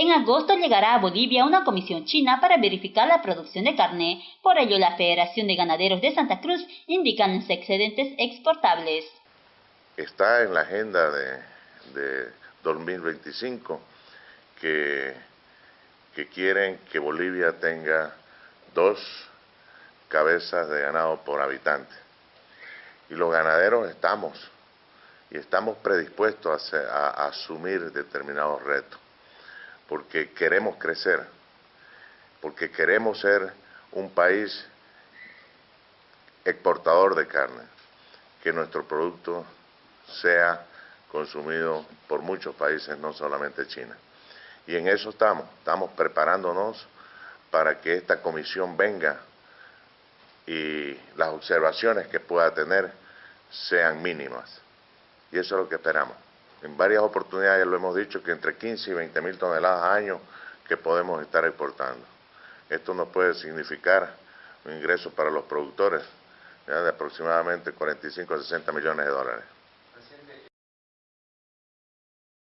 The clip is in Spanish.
En agosto llegará a Bolivia una comisión china para verificar la producción de carne. Por ello, la Federación de Ganaderos de Santa Cruz indican los excedentes exportables. Está en la agenda de, 2025 que, que quieren que Bolivia tenga dos cabezas de ganado por habitante. Y los ganaderos estamos, y estamos predispuestos a asumir determinados retos porque queremos crecer, porque queremos ser un país exportador de carne, que nuestro producto sea consumido por muchos países, no solamente China. Y en eso estamos, estamos preparándonos para que esta comisión venga y las observaciones que pueda tener sean mínimas. Y eso es lo que esperamos en varias oportunidades lo hemos dicho que entre 15 y 20 mil toneladas al año que podemos estar exportando. Esto nos puede significar un ingreso para los productores de aproximadamente 45 a 60 millones de dólares.